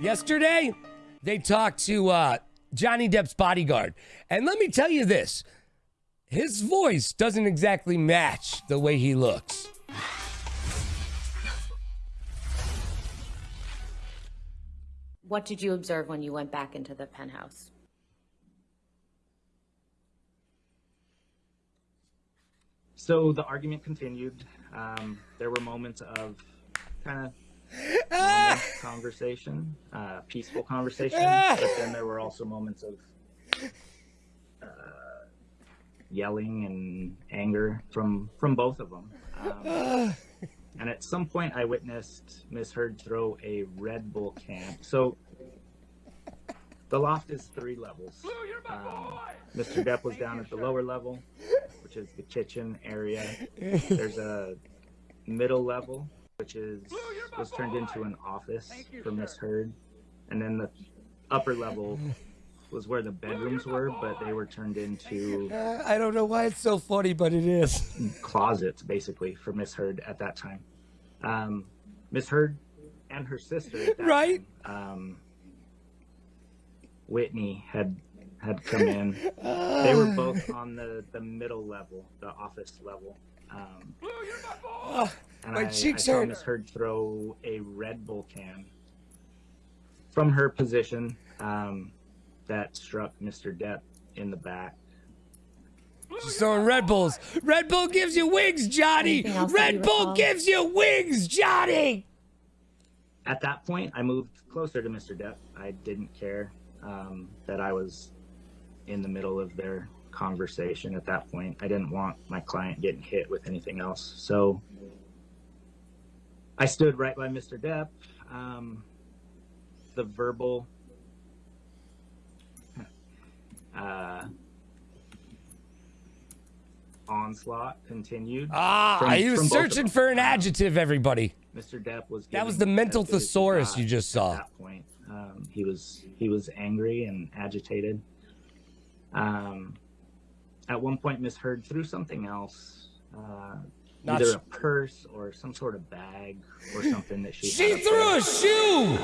Yesterday, they talked to uh, Johnny Depp's bodyguard. And let me tell you this his voice doesn't exactly match the way he looks. What did you observe when you went back into the penthouse? So the argument continued. Um, there were moments of kind of conversation, uh, peaceful conversation, but then there were also moments of uh, yelling and anger from from both of them. Um, and at some point, I witnessed Miss Heard throw a Red Bull can. So the loft is three levels. Um, Mr. Depp was down at the lower level, which is the kitchen area. There's a middle level, which is was turned into an office for Miss Heard, and then the upper level was where the bedrooms were, but they were turned into Uh, I don't know why it's so funny, but it is. closets basically for Miss Heard at that time. Um, Miss Heard and her sister, at that Right. time, um, Whitney had had come in. they were both on the the middle level, the office level. Um, and my I, cheeks I saw hurt. Miss Heard throw a Red Bull can from her position um, that struck Mr. Depp in the back. She's throwing Red Bulls. Red Bull gives you wings, Johnny. Anything else that Red Bull gives you wings, Johnny. At that point, I moved closer to Mr. Depp. I didn't care um, that I was in the middle of their conversation at that point. I didn't want my client getting hit with anything else. So I stood right by Mr. Depp. Um, the verbal uh, onslaught continued. Ah, from- he was from both of searching for an adjective, everybody. Mr. Depp was. That was the mental as good as he thesaurus you just saw. At that point, um, he was he was angry and agitated. Um, at one point, Miss Heard threw something else, uh, Not either sh- a purse or some sort of bag or something that she. She had threw a shoe.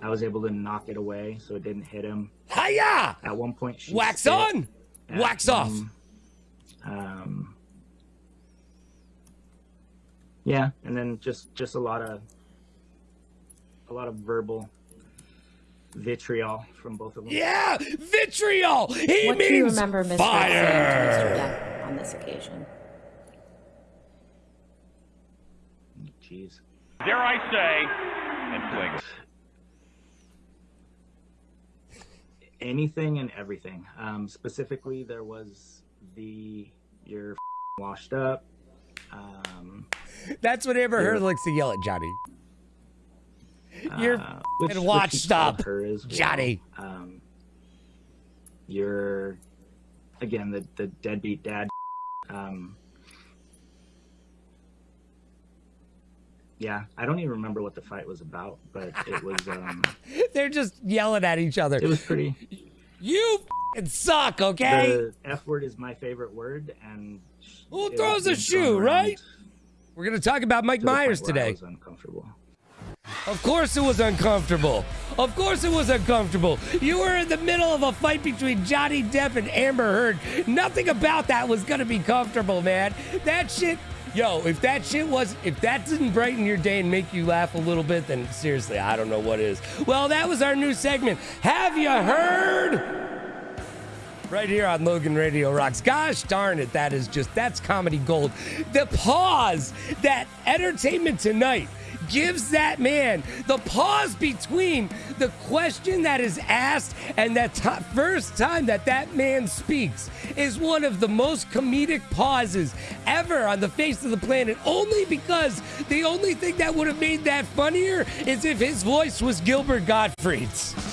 I was able to knock it away so it didn't hit him. Hiya! At one point, she Wax on, at wax off. Um, yeah, and then just just a lot of a lot of verbal vitriol from both of them. Yeah, vitriol. He what means do you remember Miss Heard saying to fire. Mr. On this occasion? Jeez. dare I say, and fling. Anything and everything. Um, specifically, there was the you're washed up. Um, That's what Amber Heard likes to yell at Johnny. You're uh, which, and watch stop, well. Johnny. Um, you're again the the deadbeat dad. Um, yeah, I don't even remember what the fight was about, but it was um, They're just yelling at each other. it was pretty. You suck, okay? The F word is my favorite word, and Who throws a shoe, right? We're gonna talk about Mike to the point Myers today. was uncomfortable. Of course it was uncomfortable. Of course it was uncomfortable. You were in the middle of a fight between Johnny Depp and Amber Heard. Nothing about that was gonna be comfortable, man. That shit, yo, if that shit was, if that didn't brighten your day and make you laugh a little bit, then seriously, I don't know what is. Well, that was our new segment. Have you heard? Right here on Logan Radio Rocks. Gosh darn it, that is just, that's comedy gold. The pause that Entertainment Tonight gives that man, the pause between the question that is asked and that ti- first time that that man speaks is one of the most comedic pauses ever on the face of the planet. Only because the only thing that would have made that funnier is if his voice was Gilbert Gottfried's.